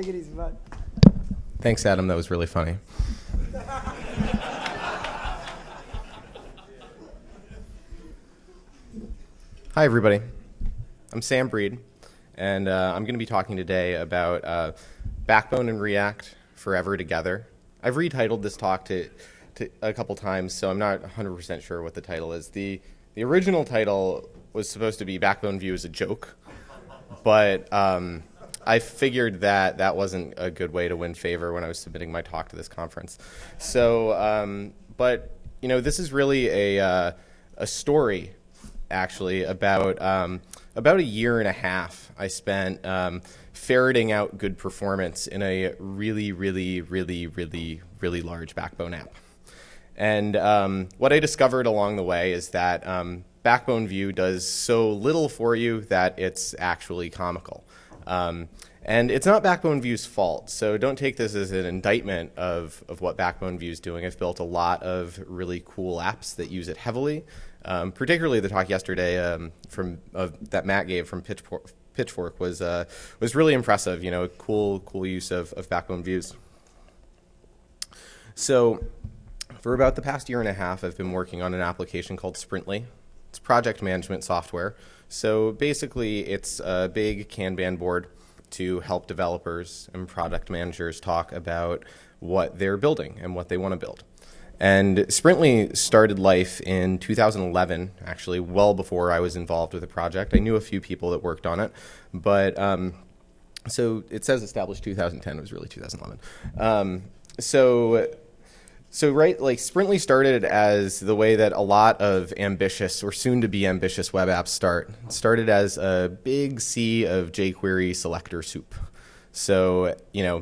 Take it easy, bud. Thanks, Adam. That was really funny. Hi, everybody. I'm Sam Breed, and uh, I'm going to be talking today about uh, Backbone and React forever together. I've retitled this talk to, to a couple times, so I'm not 100% sure what the title is. The, the original title was supposed to be Backbone View as a joke, but um, I figured that that wasn't a good way to win favor when I was submitting my talk to this conference. So, um, but you know, this is really a uh, a story actually about um, about a year and a half. I spent um, ferreting out good performance in a really, really, really, really, really large Backbone app. And um, what I discovered along the way is that um, Backbone View does so little for you that it's actually comical. Um, and it's not Backbone View's fault, so don't take this as an indictment of, of what Backbone View is doing. I've built a lot of really cool apps that use it heavily, um, particularly the talk yesterday um, from uh, that Matt gave from Pitchfork, Pitchfork was uh, was really impressive. You know, a cool cool use of, of Backbone Views. So, for about the past year and a half, I've been working on an application called Sprintly. It's project management software. So basically, it's a big Kanban board to help developers and product managers talk about what they're building and what they want to build. And Sprintly started life in 2011, actually, well before I was involved with the project. I knew a few people that worked on it, but um, so it says established 2010. It was really 2011. Um, so so right, like Sprintly started as the way that a lot of ambitious or soon to be ambitious web apps start. It started as a big sea of jQuery selector soup. So, you know,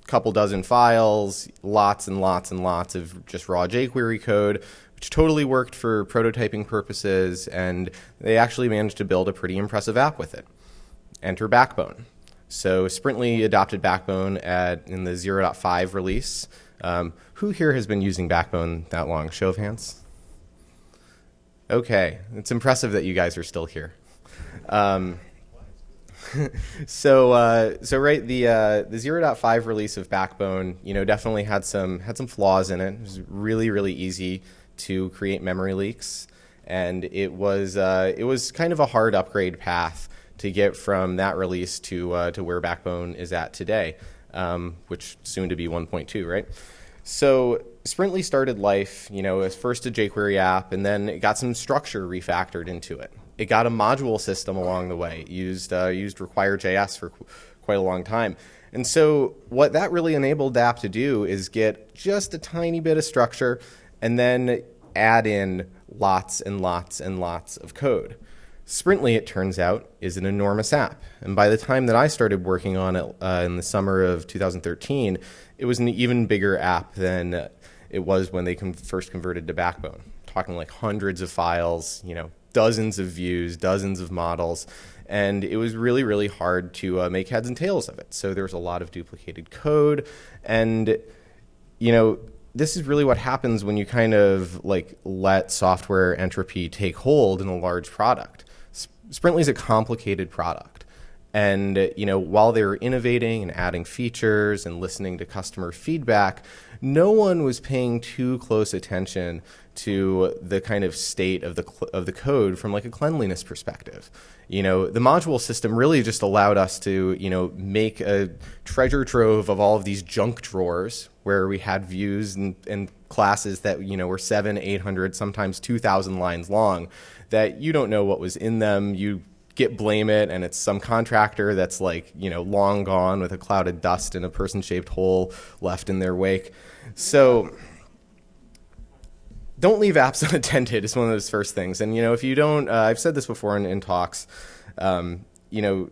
a couple dozen files, lots and lots and lots of just raw jQuery code, which totally worked for prototyping purposes, and they actually managed to build a pretty impressive app with it. Enter Backbone. So Sprintly adopted Backbone at, in the 0.5 release. Um, who here has been using Backbone that long? Show of hands. Okay, it's impressive that you guys are still here. Um, so, uh, so right, the uh, the 0.5 release of Backbone, you know, definitely had some had some flaws in it. It was really, really easy to create memory leaks, and it was uh, it was kind of a hard upgrade path to get from that release to uh, to where Backbone is at today, um, which soon to be 1.2, right? So Sprintly started life, you know, as first a jQuery app, and then it got some structure refactored into it. It got a module system along the way. It used uh, used require.js for qu quite a long time. And so what that really enabled the app to do is get just a tiny bit of structure and then add in lots and lots and lots of code. Sprintly, it turns out, is an enormous app. And by the time that I started working on it uh, in the summer of 2013, it was an even bigger app than it was when they first converted to Backbone. Talking like hundreds of files, you know, dozens of views, dozens of models, and it was really, really hard to uh, make heads and tails of it. So there was a lot of duplicated code, and you know, this is really what happens when you kind of like let software entropy take hold in a large product. Sprintly is a complicated product. And you know, while they were innovating and adding features and listening to customer feedback, no one was paying too close attention to the kind of state of the of the code from like a cleanliness perspective. You know, the module system really just allowed us to, you know, make a treasure trove of all of these junk drawers where we had views and, and classes that, you know, were seven, 800, sometimes 2,000 lines long that you don't know what was in them. You git blame it and it's some contractor that's like you know long gone with a cloud of dust and a person shaped hole left in their wake so don't leave apps unattended is one of those first things and you know if you don't uh, i've said this before in, in talks um, you know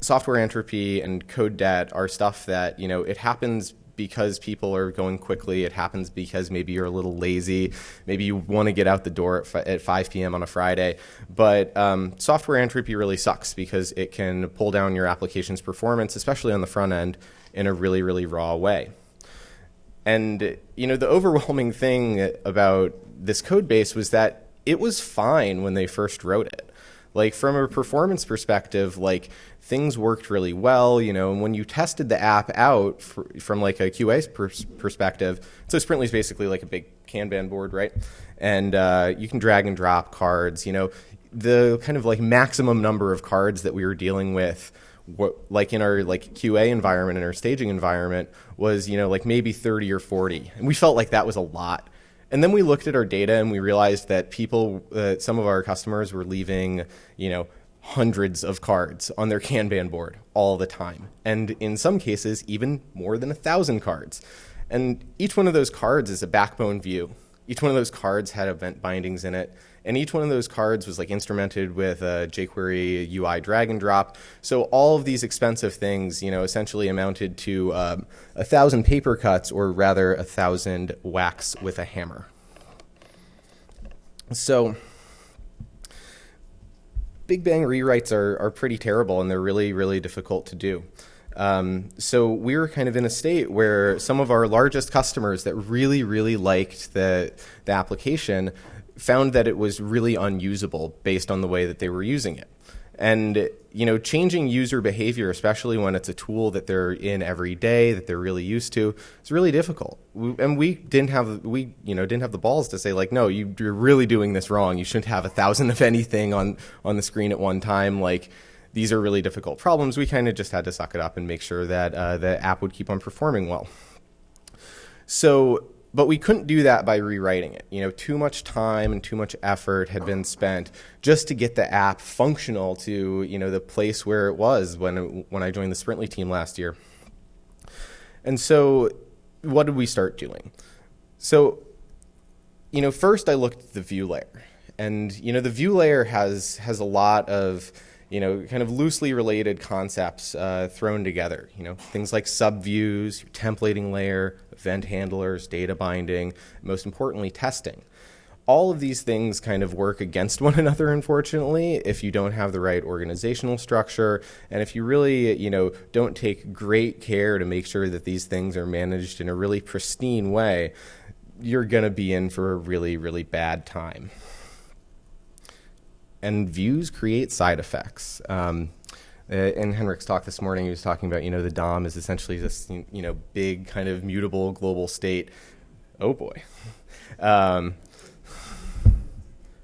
software entropy and code debt are stuff that you know it happens because people are going quickly. It happens because maybe you're a little lazy. Maybe you want to get out the door at, at 5 p.m. on a Friday. But um, software entropy really sucks because it can pull down your application's performance, especially on the front end, in a really, really raw way. And you know, the overwhelming thing about this code base was that it was fine when they first wrote it. Like from a performance perspective, like things worked really well, you know, and when you tested the app out for, from like a QA pers- perspective, so Sprintly is basically like a big Kanban board, right? And uh, you can drag and drop cards, you know, the kind of like maximum number of cards that we were dealing with what like in our like QA environment in our staging environment was you know like maybe 30 or 40 and we felt like that was a lot and then we looked at our data and we realized that people uh, some of our customers were leaving you know hundreds of cards on their Kanban board all the time. And in some cases even more than a thousand cards. And each one of those cards is a backbone view. Each one of those cards had event bindings in it and each one of those cards was like instrumented with a jQuery UI drag and drop. So all of these expensive things, you know, essentially amounted to um, a thousand paper cuts, or rather a thousand whacks with a hammer. So Big Bang rewrites are, are pretty terrible and they're really, really difficult to do. Um, so we were kind of in a state where some of our largest customers that really, really liked the, the application found that it was really unusable based on the way that they were using it. And you know, changing user behavior, especially when it's a tool that they're in every day that they're really used to, is really difficult. And we didn't have we you know didn't have the balls to say like, no, you, are really doing this wrong. You shouldn't have a thousand of anything on on the screen at one time. Like these are really difficult problems. We kind of just had to suck it up and make sure that uh, the app would keep on performing well. So but we couldn't do that by rewriting it. You know, too much time and too much effort had been spent just to get the app functional to you know the place where it was when when I joined the Sprintly team last year. And so, what did we start doing? So, you know, first I looked at the view layer, and you know the view layer has has a lot of you know, kind of loosely related concepts uh, thrown together. You know, things like subviews, your templating layer, event handlers, data binding, most importantly, testing. All of these things kind of work against one another, unfortunately, if you don't have the right organizational structure, and if you really, you know, don't take great care to make sure that these things are managed in a really pristine way. You're going to be in for a really, really bad time and views create side effects. Um, uh, in Henrik's talk this morning, he was talking about, you know, the DOM is essentially this, you know, big kind of mutable global state. Oh boy. Um,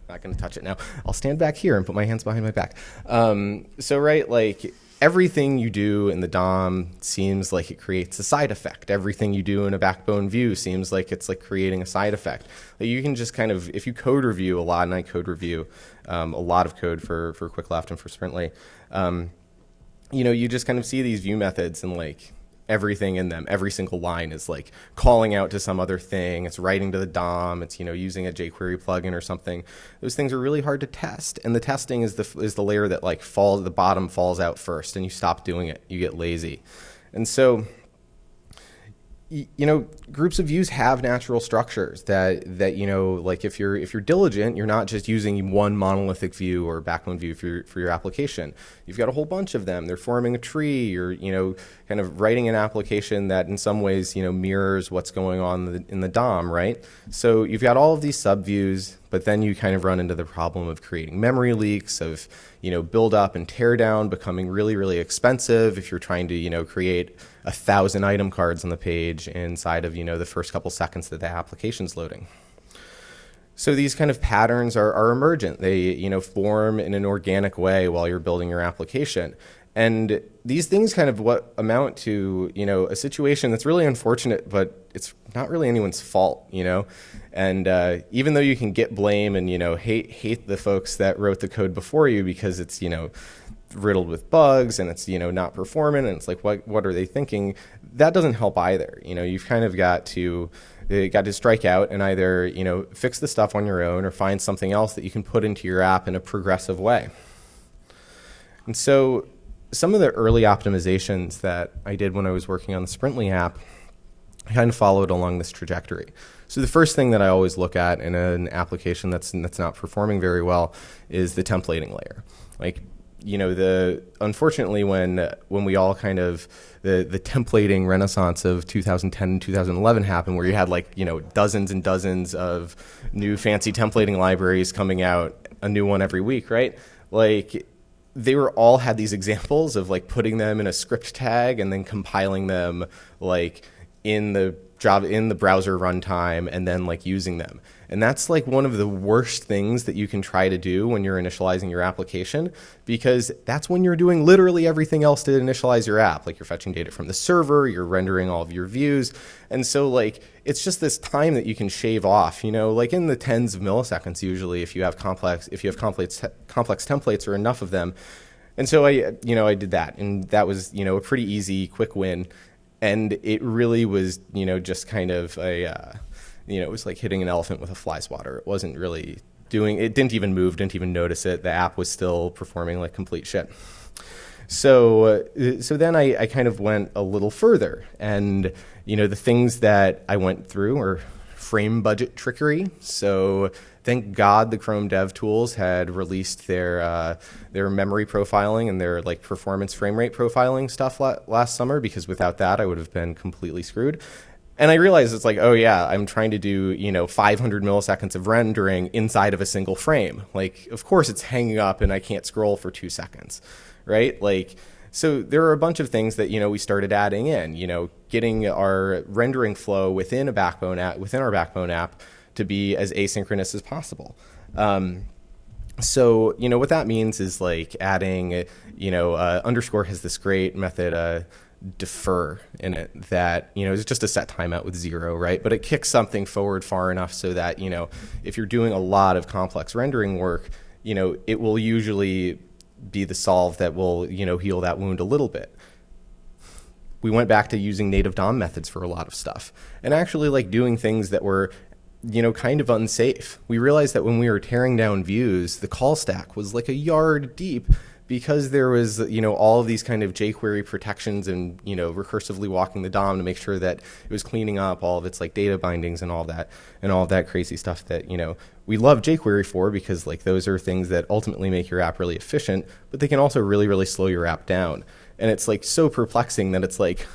not going to touch it now. I'll stand back here and put my hands behind my back. Um, so, right, like everything you do in the DOM seems like it creates a side effect. Everything you do in a backbone view seems like it's like creating a side effect. Like you can just kind of, if you code review a lot, and I code review um, a lot of code for for QuickLeft and for Sprintly, um, you know, you just kind of see these view methods and like everything in them. Every single line is like calling out to some other thing. It's writing to the DOM. It's you know using a jQuery plugin or something. Those things are really hard to test, and the testing is the is the layer that like falls the bottom falls out first, and you stop doing it. You get lazy, and so you know groups of views have natural structures that that you know like if you're if you're diligent you're not just using one monolithic view or backbone view for your, for your application. You've got a whole bunch of them. They're forming a tree. You're you know kind of writing an application that in some ways you know mirrors what's going on in the, in the DOM right? So you've got all of these subviews but then you kind of run into the problem of creating memory leaks, of you know build up and tear down, becoming really really expensive if you're trying to you know create a thousand item cards on the page inside of you know the first couple seconds that the application's loading. So these kind of patterns are, are emergent. They you know form in an organic way while you're building your application. And these things kind of what amount to, you know, a situation that's really unfortunate, but it's not really anyone's fault, you know. And uh, even though you can git blame and you know hate hate the folks that wrote the code before you because it's you know riddled with bugs and it's you know not performant and it's like what what are they thinking? That doesn't help either. You know, you've kind of got to uh, got to strike out and either you know fix the stuff on your own or find something else that you can put into your app in a progressive way. And so some of the early optimizations that I did when I was working on the Sprintly app, I kind of followed along this trajectory. So the first thing that I always look at in an application that's that's not performing very well is the templating layer. Like you know the unfortunately when when we all kind of the the templating renaissance of 2010 and 2011 happened where you had like you know dozens and dozens of new fancy templating libraries coming out a new one every week right like they were all had these examples of like putting them in a script tag and then compiling them like in the Java in the browser runtime and then like using them. And that's like one of the worst things that you can try to do when you're initializing your application because that's when you're doing literally everything else to initialize your app. Like you're fetching data from the server, you're rendering all of your views. And so like it's just this time that you can shave off, you know, like in the tens of milliseconds usually if you have complex if you have complex complex templates or enough of them. And so I you know I did that and that was, you know, a pretty easy quick win and it really was, you know, just kind of a uh, you know, it was like hitting an elephant with a fly swatter. It wasn't really doing, it didn't even move, didn't even notice it. The app was still performing like complete shit. So, uh, so then I, I kind of went a little further, and you know the things that I went through were frame budget trickery. So thank God the Chrome Dev Tools had released their uh, their memory profiling and their like performance frame rate profiling stuff la last summer because without that I would have been completely screwed and I realized it's like, oh yeah, I'm trying to do you know 500 milliseconds of rendering inside of a single frame. Like, of course it's hanging up and I can't scroll for two seconds, right? Like, so there are a bunch of things that you know we started adding in. You know, getting our rendering flow within a Backbone app, within our Backbone app, to be as asynchronous as possible. Um, so you know what that means is like adding, you know, uh, underscore has this great method. Uh, defer in it that you know it's just a set timeout with zero right? But it kicks something forward far enough so that you know if you're doing a lot of complex rendering work you know it will usually be the solve that will you know heal that wound a little bit. We went back to using native dom methods for a lot of stuff and actually like doing things that were you know kind of unsafe. We realized that when we were tearing down views the call stack was like a yard deep because there was you know all of these kind of jQuery protections and you know recursively walking the DOM to make sure that it was cleaning up all of its like data bindings and all that and all that crazy stuff that you know we love jQuery for because like those are things that ultimately make your app really efficient, but they can also really really slow your app down. And it's like so perplexing that it's like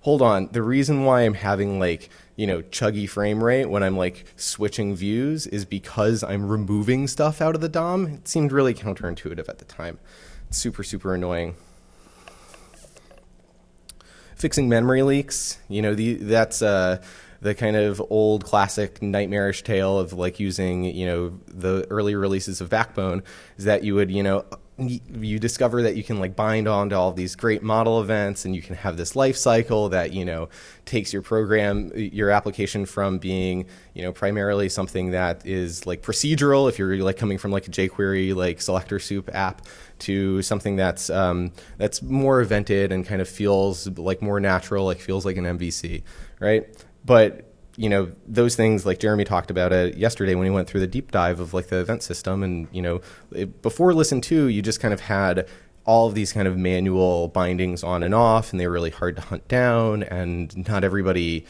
hold on, the reason why I'm having like you know, chuggy frame rate when I'm like switching views is because I'm removing stuff out of the DOM. It seemed really counterintuitive at the time super, super annoying. Fixing memory leaks, you know, the, that's uh, the kind of old classic nightmarish tale of like using, you know, the early releases of Backbone is that you would, you know, you discover that you can like bind on to all these great model events and you can have this life cycle that you know takes your program your application from being you know primarily something that is like procedural if you're like coming from like a jquery like selector soup app to something that's um, that's more evented and kind of feels like more natural like feels like an mvc right? But you know those things like Jeremy talked about it yesterday when he went through the deep dive of like the event system and you know it, before listenTo you just kind of had all of these kind of manual bindings on and off and they were really hard to hunt down and not everybody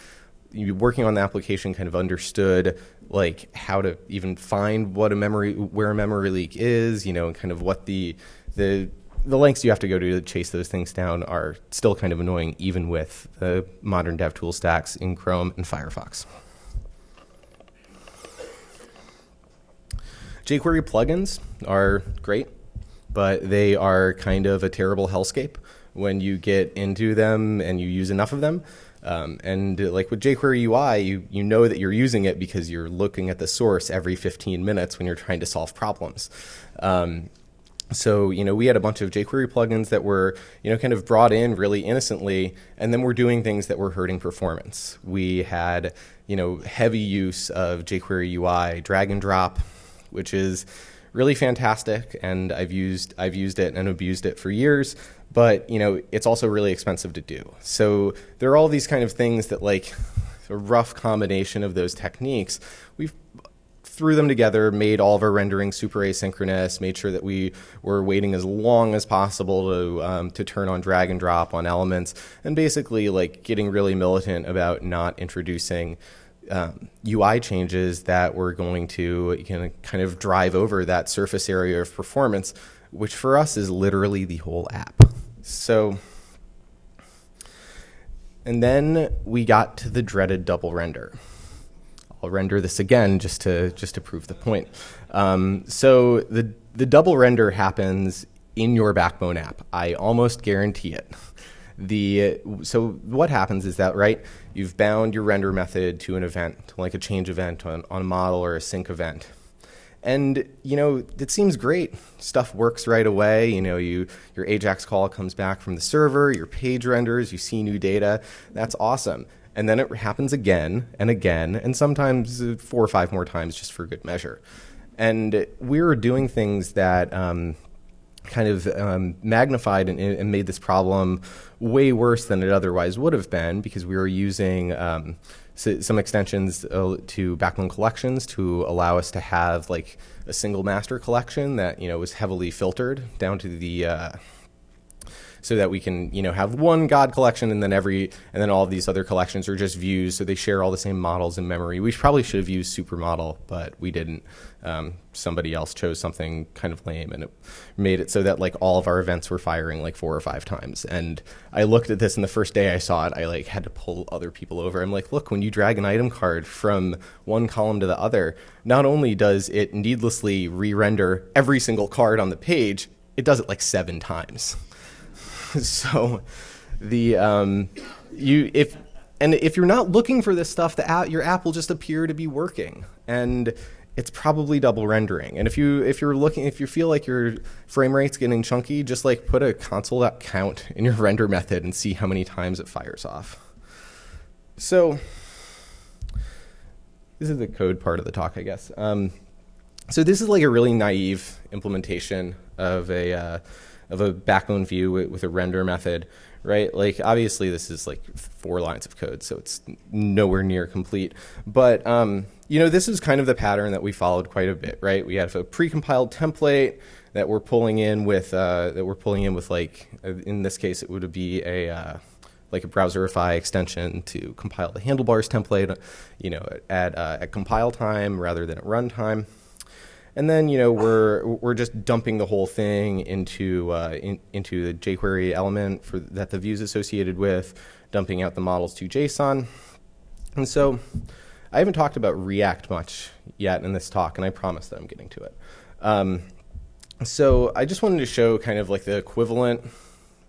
working on the application kind of understood like how to even find what a memory where a memory leak is you know and kind of what the the the lengths you have to go to to chase those things down are still kind of annoying, even with the modern DevTool stacks in Chrome and Firefox. jQuery plugins are great, but they are kind of a terrible hellscape when you get into them and you use enough of them. Um, and uh, like with jQuery UI, you, you know that you're using it because you're looking at the source every 15 minutes when you're trying to solve problems. Um, so, you know, we had a bunch of jQuery plugins that were, you know, kind of brought in really innocently, and then we're doing things that were hurting performance. We had, you know, heavy use of jQuery UI drag and drop, which is really fantastic, and I've used I've used it and abused it for years. But you know, it's also really expensive to do. So there are all these kind of things that like a rough combination of those techniques. We've threw them together, made all of our rendering super asynchronous, made sure that we were waiting as long as possible to um, to turn on drag and drop on elements, and basically like getting really militant about not introducing um, UI changes that were going to you know, kind of drive over that surface area of performance, which for us is literally the whole app. So. And then we got to the dreaded double render. I'll render this again just to just to prove the point. Um, so the the double render happens in your Backbone app. I almost guarantee it. The so what happens is that right, you've bound your render method to an event, like a change event on, on a model or a sync event. And you know, it seems great. Stuff works right away. You know, you your Ajax call comes back from the server, your page renders, you see new data. That's awesome. And then it happens again and again, and sometimes uh, four or five more times just for good measure. And we were doing things that um, kind of um, magnified and, and, made this problem way worse than it otherwise would have been because we were using um, some extensions uh, to Backbone collections to allow us to have like a single master collection that you know was heavily filtered down to the uh, so that we can you know have one God collection and then every and then all of these other collections are just views so they share all the same models in memory. We probably should have used supermodel, but we didn't. Um, somebody else chose something kind of lame and it made it so that like all of our events were firing like four or five times. And I looked at this and the first day I saw it, I like had to pull other people over. I'm like, look, when you drag an item card from one column to the other, not only does it needlessly re-render every single card on the page, it does it like seven times. so the um, you if and if you're not looking for this stuff, the app, your app will just appear to be working, and it's probably double rendering. And if you if you're looking if you feel like your frame rate's getting chunky, just like put a console count in your render method and see how many times it fires off. So this is the code part of the talk, I guess. Um, so this is like a really naive implementation of a uh, of a backbone view with, with a render method, right? Like obviously this is like four lines of code, so it's nowhere near complete. But um, you know, this is kind of the pattern that we followed quite a bit, right? We have a precompiled template that we're pulling in with uh, that we're pulling in with like uh, in this case it would be a uh, like a browserify extension to compile the handlebars template, you know, at, uh, at compile time rather than at runtime. And then you know we're we're just dumping the whole thing into uh, in, into the jQuery element for that the views associated with, dumping out the models to JSON. And so I haven't talked about React much yet in this talk, and I promise that I'm getting to it. Um, so I just wanted to show kind of like the equivalent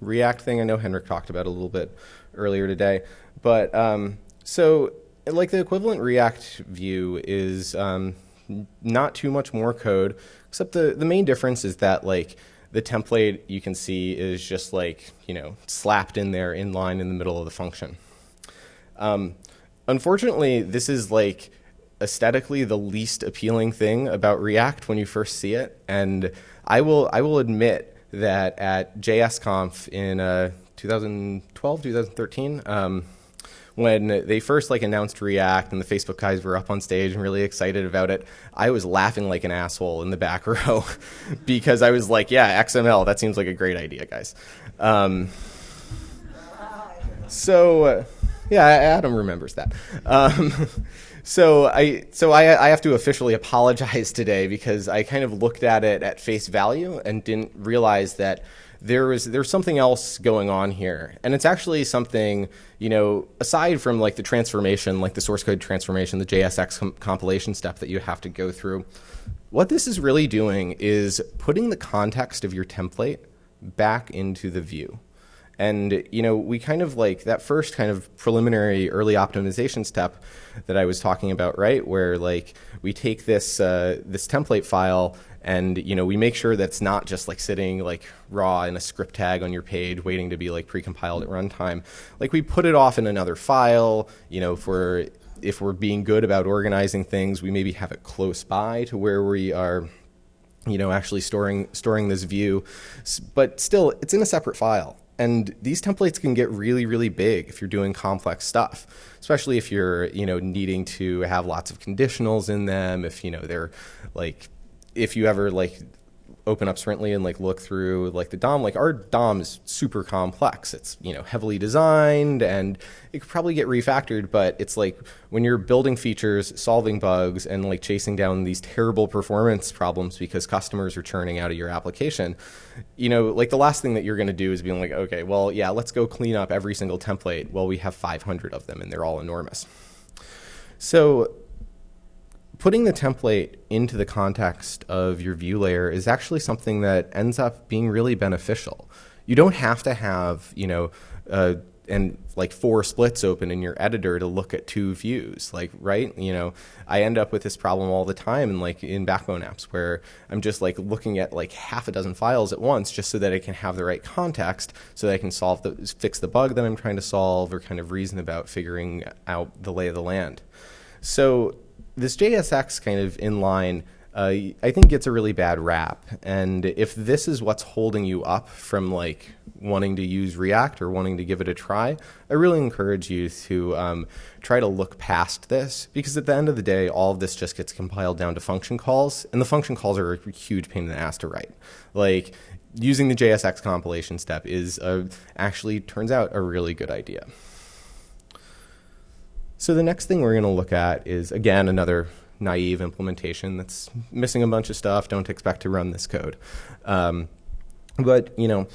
React thing. I know Henrik talked about a little bit earlier today, but um, so like the equivalent React view is um, not too much more code, except the, the main difference is that like the template you can see is just like, you know, slapped in there in line in the middle of the function. Um, unfortunately, this is like aesthetically the least appealing thing about React when you first see it. And I will, I will admit that at JSConf in uh, 2012, 2013, um, when they first like announced React and the Facebook guys were up on stage and really excited about it, I was laughing like an asshole in the back row because I was like, yeah, XML, that seems like a great idea, guys. Um, so, uh, yeah, Adam remembers that. Um, so I so I, I have to officially apologize today because I kind of looked at it at face value and didn't realize that there is there's something else going on here, and it's actually something you know aside from like the transformation, like the source code transformation, the JSX com compilation step that you have to go through. What this is really doing is putting the context of your template back into the view. And you know, we kind of like that first kind of preliminary early optimization step that I was talking about, right? Where like we take this uh, this template file and you know we make sure that's not just like sitting like raw in a script tag on your page waiting to be like precompiled at runtime. Like we put it off in another file you know for if we're being good about organizing things we maybe have it close by to where we are you know actually storing storing this view. But still it's in a separate file. And these templates can get really really big if you're doing complex stuff especially if you're you know needing to have lots of conditionals in them if you know they're like if you ever like open up Sprintly and like look through like the DOM, like our DOM is super complex. It's you know heavily designed and it could probably get refactored, but it's like when you're building features, solving bugs, and like chasing down these terrible performance problems because customers are churning out of your application, you know, like the last thing that you're going to do is being like, okay, well, yeah, let's go clean up every single template. Well, we have 500 of them and they're all enormous. So putting the template into the context of your view layer is actually something that ends up being really beneficial. You don't have to have, you know, uh, and like four splits open in your editor to look at two views like right you know i end up with this problem all the time in like in backbone apps where i'm just like looking at like half a dozen files at once just so that i can have the right context so that i can solve the fix the bug that i'm trying to solve or kind of reason about figuring out the lay of the land so this JSX kind of inline, uh, I think gets a really bad rap. And if this is what's holding you up from like wanting to use React or wanting to give it a try, I really encourage you to um, try to look past this because at the end of the day, all of this just gets compiled down to function calls, and the function calls are a huge pain in the ass to write. Like using the JSX compilation step is a, actually turns out a really good idea. So the next thing we're going to look at is, again, another naive implementation that's missing a bunch of stuff. Don't expect to run this code. Um, but, you know,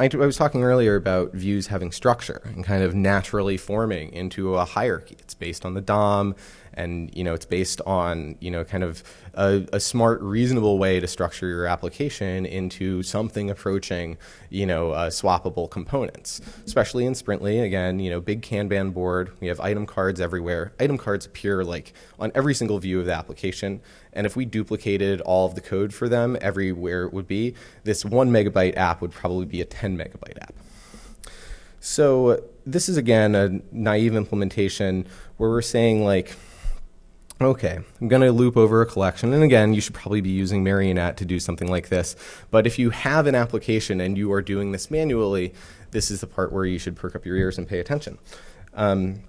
I, I was talking earlier about views having structure and kind of naturally forming into a hierarchy. It's based on the DOM and you know it's based on you know kind of a, a, smart reasonable way to structure your application into something approaching you know uh, swappable components especially in sprintly. Again you know big kanban board. We have item cards everywhere. Item cards appear like on every single view of the application. And if we duplicated all of the code for them everywhere it would be this one megabyte app would probably be a 10 megabyte app. So this is again a naive implementation where we're saying like Okay, I'm going to loop over a collection. And again, you should probably be using Marionette to do something like this. But if you have an application and you are doing this manually, this is the part where you should perk up your ears and pay attention. Um,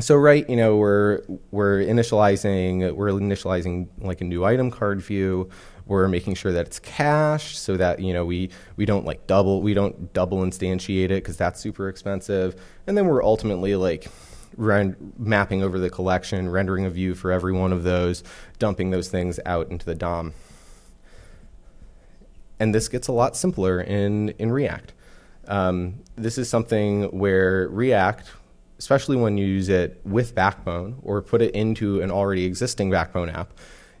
so right, you know, we're we're initializing we're initializing like a new item card view. We're making sure that it's cached so that you know we we don't like double we don't double instantiate it because that's super expensive. And then we're ultimately like mapping over the collection, rendering a view for every one of those, dumping those things out into the DOM. And this gets a lot simpler in, in React. Um, this is something where React, especially when you use it with Backbone or put it into an already existing Backbone app,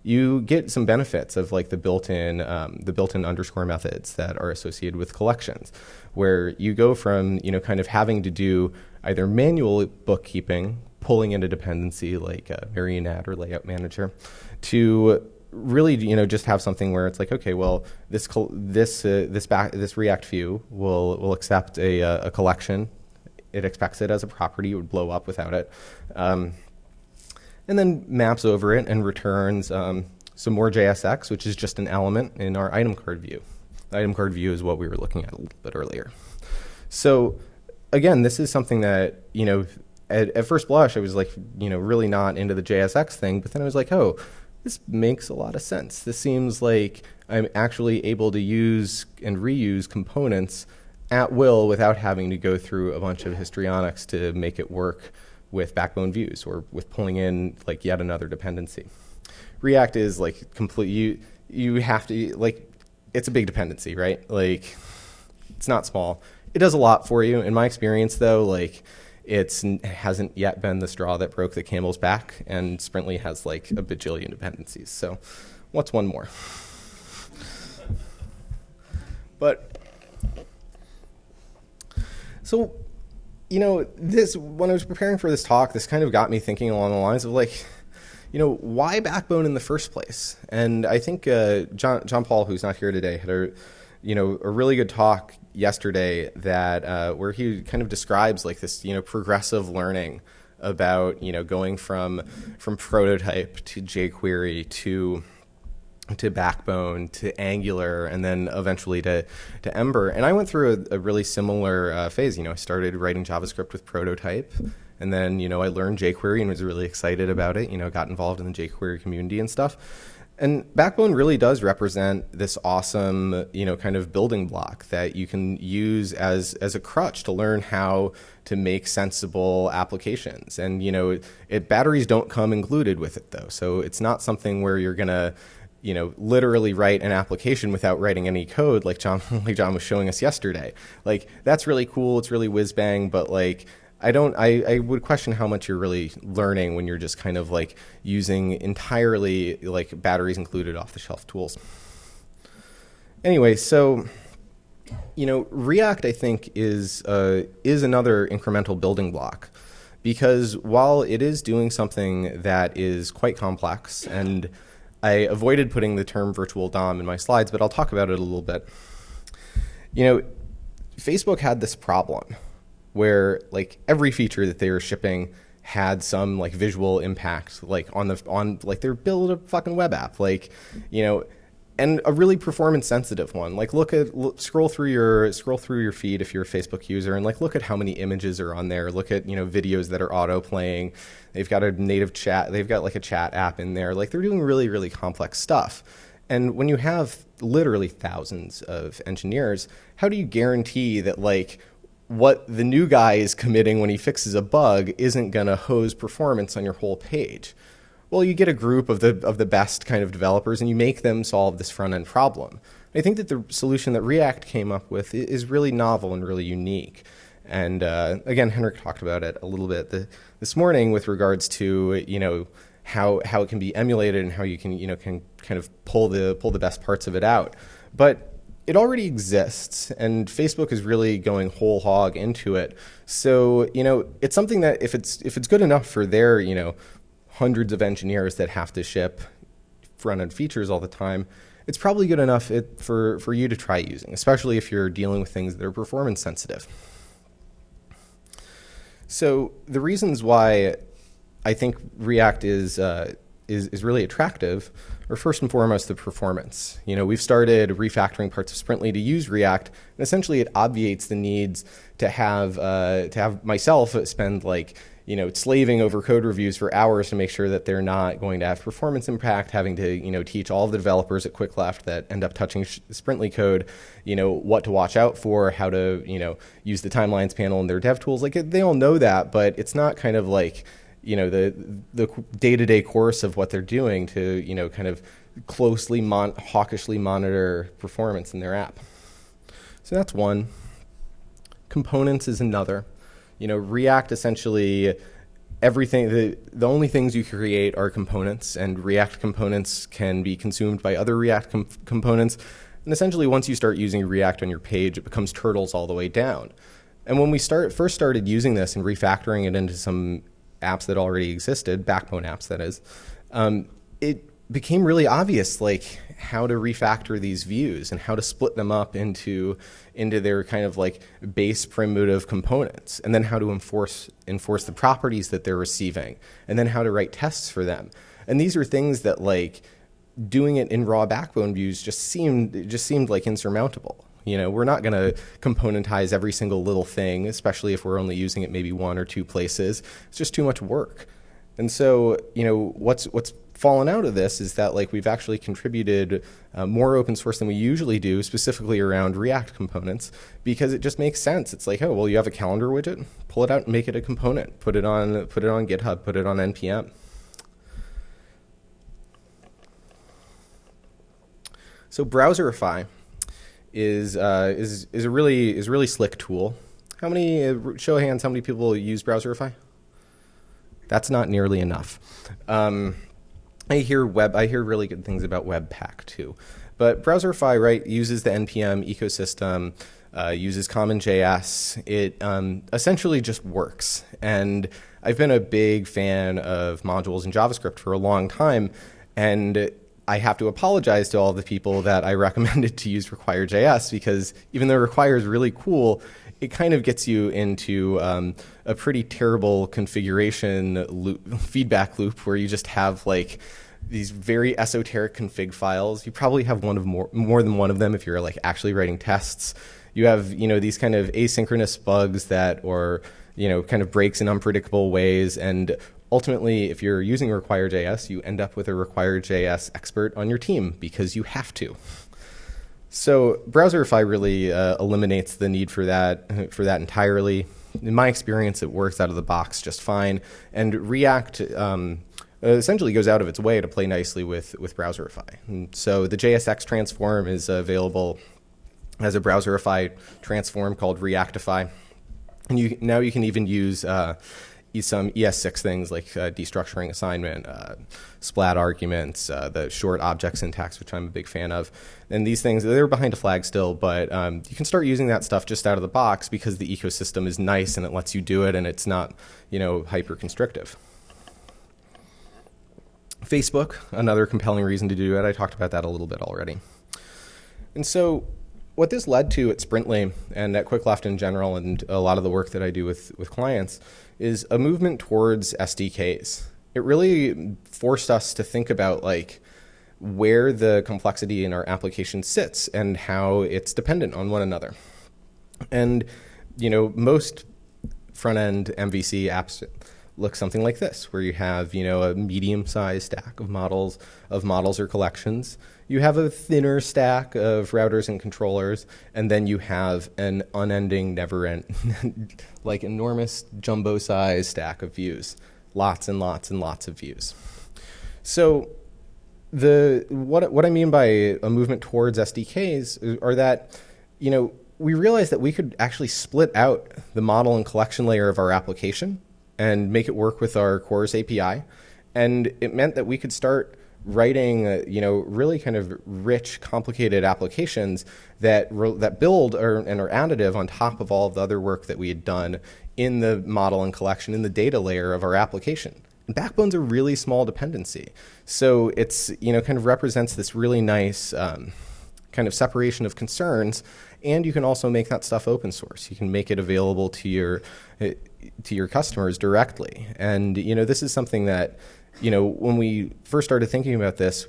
you get some benefits of like the built-in um, the built-in underscore methods that are associated with collections, where you go from you know kind of having to do either manual bookkeeping, pulling in a dependency like a Marionette or Layout Manager, to really you know just have something where it's like okay well this this uh, this back this React view will will accept a, uh, a collection. It expects it as a property. It would blow up without it. Um, and then maps over it and returns um, some more JSX, which is just an element in our item card view. The item card view is what we were looking at a little bit earlier. So again, this is something that, you know, at, at first blush, I was like, you know, really not into the JSX thing, but then I was like, oh, this makes a lot of sense. This seems like I'm actually able to use and reuse components at will without having to go through a bunch of histrionics to make it work with backbone views or with pulling in like yet another dependency. React is like complete you you have to like it's a big dependency, right? Like it's not small. It does a lot for you. In my experience though, like it's it hasn't yet been the straw that broke the camel's back and Sprintly has like a bajillion dependencies. So what's one more? But so you know, this when I was preparing for this talk, this kind of got me thinking along the lines of like, you know, why Backbone in the first place? And I think uh, John John Paul, who's not here today, had a you know a really good talk yesterday that uh, where he kind of describes like this you know progressive learning about you know going from from prototype to jQuery to to Backbone to Angular and then eventually to, to Ember. And I went through a, a really similar uh, phase. You know, I started writing JavaScript with Prototype. And then, you know, I learned jQuery and was really excited about it. You know, got involved in the jQuery community and stuff. And Backbone really does represent this awesome, you know, kind of building block that you can use as as a crutch to learn how to make sensible applications. And you know, it, batteries don't come included with it though, so it's not something where you're gonna you know, literally write an application without writing any code, like John, like John was showing us yesterday. Like that's really cool. It's really whiz bang, but like I don't. I, I would question how much you're really learning when you're just kind of like using entirely like batteries included off the shelf tools. Anyway, so you know, React I think is uh, is another incremental building block because while it is doing something that is quite complex, and I avoided putting the term virtual DOM in my slides, but I'll talk about it a little bit. You know, Facebook had this problem where like every feature that they were shipping had some like visual impact like on the on like their build a fucking web app. Like you know and a really performance sensitive one. Like look at look, scroll through your scroll through your feed if you're a facebook user and like look at how many images are on there. Look at you know videos that are auto playing they've got a native chat they've got like a chat app in there. Like they're doing really really complex stuff. And when you have literally thousands of engineers how do you guarantee that like what the new guy is committing when he fixes a bug isn't going to hose performance on your whole page. Well, you get a group of the of the best kind of developers and you make them solve this front end problem. I think that the solution that React came up with is really novel and really unique. And uh, again, Henrik talked about it a little bit the, this morning with regards to you know how how it can be emulated and how you can you know can kind of pull the pull the best parts of it out. But it already exists and Facebook is really going whole hog into it. So, you know, it's something that if it's if it's good enough for their, you know, hundreds of engineers that have to ship front-end features all the time, it's probably good enough it, for, for you to try using, especially if you're dealing with things that are performance sensitive. So the reasons why I think React is, uh, is, is really attractive are first and foremost the performance. You know, we've started refactoring parts of Sprintly to use React, and essentially it obviates the needs to have uh, to have myself spend like you know slaving over code reviews for hours to make sure that they're not going to have performance impact. Having to you know teach all the developers at QuickLeft that end up touching Sprintly code, you know what to watch out for, how to you know use the timelines panel in their dev tools. Like they all know that, but it's not kind of like you know the the day-to-day course of what they're doing to you know kind of closely mon- hawkishly monitor performance in their app. So that's one. Components is another. You know react essentially everything the, the only things you create are components and react components can be consumed by other react com- components. And essentially once you start using react on your page it becomes turtles all the way down. And when we start first started using this and refactoring it into some apps that already existed, backbone apps that is, um, it became really obvious like how to refactor these views and how to split them up into into their kind of like base primitive components and then how to enforce enforce the properties that they're receiving and then how to write tests for them. And these are things that like doing it in raw backbone views just seemed just seemed like insurmountable you know, we're not going to componentize every single little thing, especially if we're only using it maybe one or two places. It's just too much work. And so, you know, what's what's fallen out of this is that like we've actually contributed uh, more open source than we usually do, specifically around React components, because it just makes sense. It's like, oh, well, you have a calendar widget, pull it out and make it a component, put it on put it on GitHub, put it on npm. So Browserify is uh, is is a really is a really slick tool. How many uh, show of hands? How many people use Browserify? That's not nearly enough. Um, I hear web. I hear really good things about Webpack too, but Browserify right uses the npm ecosystem, uh, uses CommonJS. It um, essentially just works, and I've been a big fan of modules in JavaScript for a long time, and I have to apologize to all the people that I recommended to use Require.js because even though Require is really cool, it kind of gets you into um, a pretty terrible configuration loop, feedback loop where you just have like these very esoteric config files. You probably have one of more more than one of them if you're like actually writing tests. You have you know these kind of asynchronous bugs that or you know kind of breaks in unpredictable ways and ultimately, if you're using Require.js, you end up with a Require.js expert on your team because you have to. So Browserify really uh, eliminates the need for that for that entirely. In my experience, it works out of the box just fine, and React um, essentially goes out of its way to play nicely with with Browserify. And so the JSX transform is available as a Browserify transform called Reactify And you, now you can even use uh, some ES6 things like uh, destructuring assignment, uh, splat arguments, uh, the short object syntax, which I'm a big fan of. And these things, they're behind a flag still, but um, you can start using that stuff just out of the box because the ecosystem is nice and it lets you do it and it's not, you know, hyper constrictive. Facebook, another compelling reason to do it. I talked about that a little bit already. And so what this led to at Sprintly and at QuickLeft in general and a lot of the work that I do with, with clients is a movement towards SDKs. It really forced us to think about like where the complexity in our application sits and how it's dependent on one another. And you know, most front-end MVC apps look something like this, where you have you know a medium-sized stack of models of models or collections. You have a thinner stack of routers and controllers, and then you have an unending, never-end, like enormous jumbo-sized stack of views, lots and lots and lots of views. So the what what I mean by a movement towards SDKs are that you know we realized that we could actually split out the model and collection layer of our application and make it work with our cores API. And it meant that we could start writing, uh, you know, really kind of rich, complicated applications that that build or, and are additive on top of all of the other work that we had done in the model and collection in the data layer of our application. And Backbone's a really small dependency, so it's you know kind of represents this really nice um, kind of separation of concerns. And you can also make that stuff open source. You can make it available to your uh, to your customers directly. And you know, this is something that, you know, when we first started thinking about this,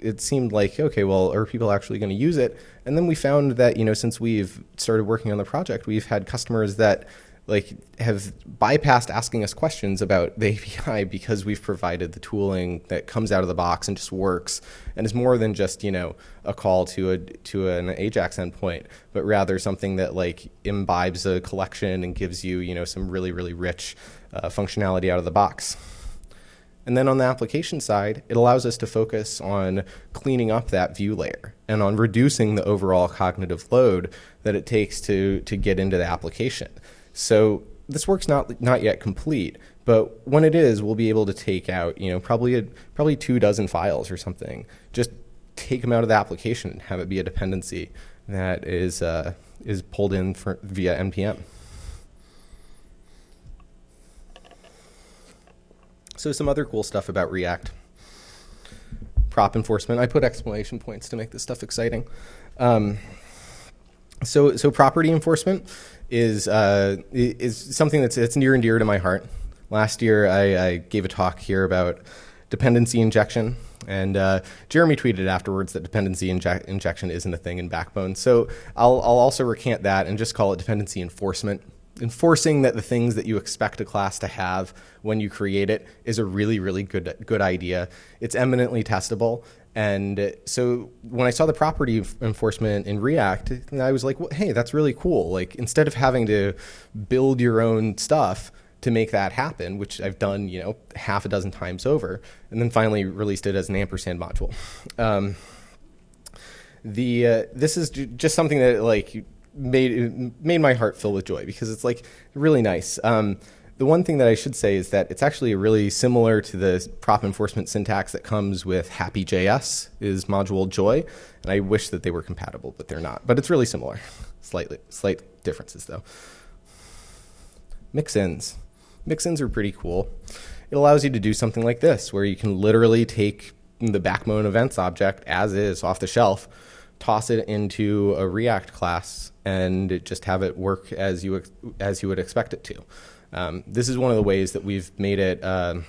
it seemed like, okay, well, are people actually going to use it? And then we found that, you know, since we've started working on the project, we've had customers that like have bypassed asking us questions about the API because we've provided the tooling that comes out of the box and just works and is more than just you know a call to a to an Ajax endpoint, but rather something that like imbibes a collection and gives you you know some really really rich uh, functionality out of the box. And then on the application side, it allows us to focus on cleaning up that view layer and on reducing the overall cognitive load that it takes to to get into the application. So this work's not not yet complete, but when it is, we'll be able to take out you know probably a, probably two dozen files or something. Just take them out of the application and have it be a dependency that is uh, is pulled in for, via npm. So some other cool stuff about React. Prop enforcement. I put exclamation points to make this stuff exciting. Um, so so property enforcement is uh, is something that's it's near and dear to my heart. Last year, I, I gave a talk here about dependency injection, and uh, Jeremy tweeted afterwards that dependency inje injection isn't a thing in Backbone. So I'll, I'll also recant that and just call it dependency enforcement. Enforcing that the things that you expect a class to have when you create it is a really, really good, good idea. It's eminently testable, and so when I saw the property enforcement in React, I was like, well, hey, that's really cool. Like instead of having to build your own stuff to make that happen, which I've done, you know, half a dozen times over, and then finally released it as an ampersand module. Um, the uh, this is just something that like made made my heart fill with joy because it's like really nice. Um, the one thing that I should say is that it's actually really similar to the prop enforcement syntax that comes with Hapi.js is module Joi, and I wish that they were compatible, but they're not. But it's really similar. Slightly, slight differences though. Mixins. Mixins are pretty cool. It allows you to do something like this, where you can literally take the backbone events object as is off the shelf, toss it into a React class, and just have it work as you as you would expect it to. Um, this is one of the ways that we've made it uh,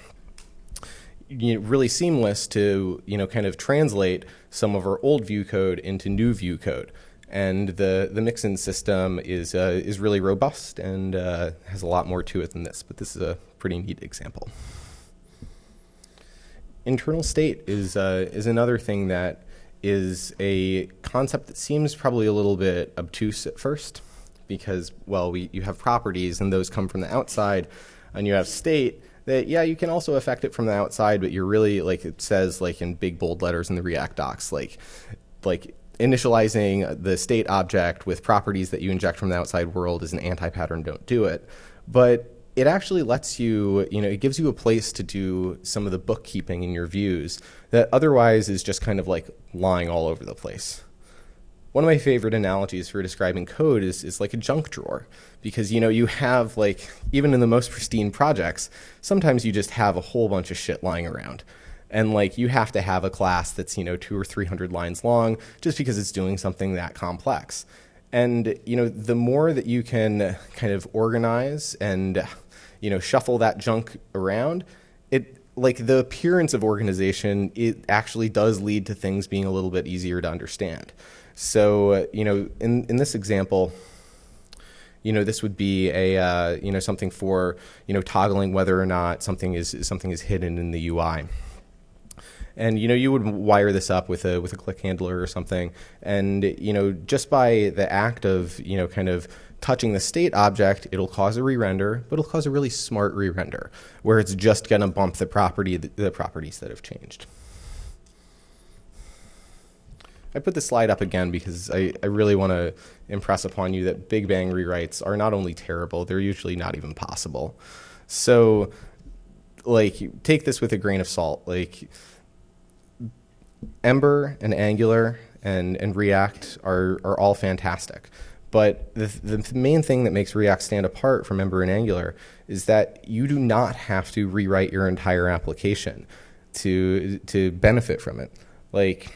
you know, really seamless to you know kind of translate some of our old view code into new view code. And the the mixin system is uh, is really robust and uh, has a lot more to it than this. But this is a pretty neat example. Internal state is uh, is another thing that is a concept that seems probably a little bit obtuse at first because, well, we, you have properties and those come from the outside, and you have state that, yeah, you can also affect it from the outside, but you're really, like it says, like in big bold letters in the React docs, like, like initializing the state object with properties that you inject from the outside world is an anti-pattern, don't do it. But it actually lets you, you know, it gives you a place to do some of the bookkeeping in your views that otherwise is just kind of like lying all over the place. One of my favorite analogies for describing code is, is like a junk drawer because, you know, you have like, even in the most pristine projects, sometimes you just have a whole bunch of shit lying around and like you have to have a class that's you know two or three hundred lines long just because it's doing something that complex and you know the more that you can kind of organize and you know, shuffle that junk around, it like the appearance of organization, it actually does lead to things being a little bit easier to understand. So, uh, you know, in, in this example, you know, this would be a, uh, you know, something for, you know, toggling whether or not something is, something is hidden in the UI. And, you know, you would wire this up with a, with a click handler or something. And, you know, just by the act of, you know, kind of touching the state object, it'll cause a re-render, but it'll cause a really smart re-render, where it's just going to bump the property, the properties that have changed. I put this slide up again because I, I really want to impress upon you that Big Bang rewrites are not only terrible, they're usually not even possible. So, like, take this with a grain of salt. Like, Ember and Angular and, and React are, are all fantastic. But the, the main thing that makes React stand apart from Ember and Angular is that you do not have to rewrite your entire application to, to benefit from it. Like,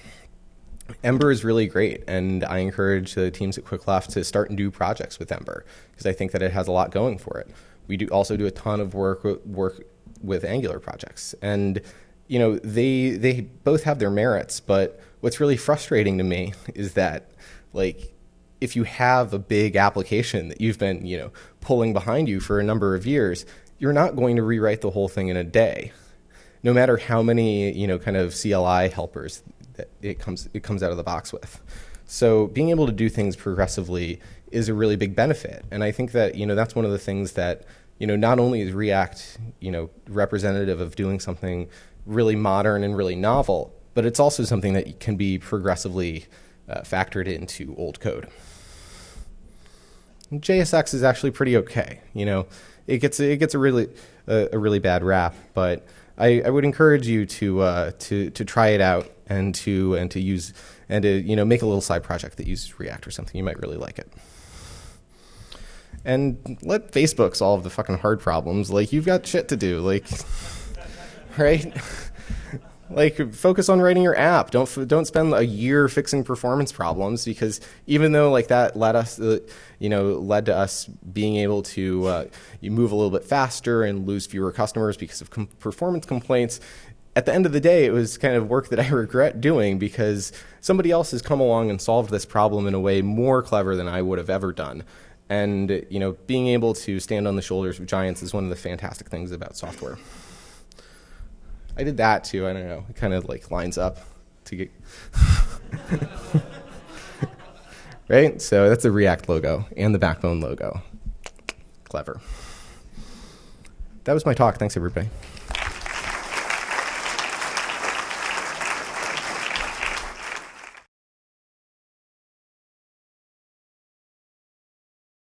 Ember is really great, and I encourage the teams at QuickLeft to start and do projects with Ember because I think that it has a lot going for it. We do also do a ton of work work with Angular projects, and you know they they both have their merits. But what's really frustrating to me is that like if you have a big application that you've been, you know, pulling behind you for a number of years, you're not going to rewrite the whole thing in a day. No matter how many, you know, kind of CLI helpers that it comes it comes out of the box with. So being able to do things progressively is a really big benefit. And I think that, you know, that's one of the things that, you know, not only is React, you know, representative of doing something really modern and really novel, but it's also something that can be progressively uh, factored into old code. JSX is actually pretty okay. You know, it gets it gets a really a, really bad rap, but I, I would encourage you to uh, to to try it out and to and to use and to you know make a little side project that uses React or something. You might really like it. And let Facebook solve the fucking hard problems. Like you've got shit to do. Like, right? Like focus on writing your app. Don't don't spend a year fixing performance problems because even though like that led us uh, you know led to us being able to uh, you move a little bit faster and lose fewer customers because of com performance complaints at the end of the day it was kind of work that I regret doing because somebody else has come along and solved this problem in a way more clever than I would have ever done. And you know being able to stand on the shoulders of giants is one of the fantastic things about software I did that too. I don't know. It kind of like lines up to get. right? So that's the React logo and the Backbone logo. Clever. That was my talk. Thanks, everybody.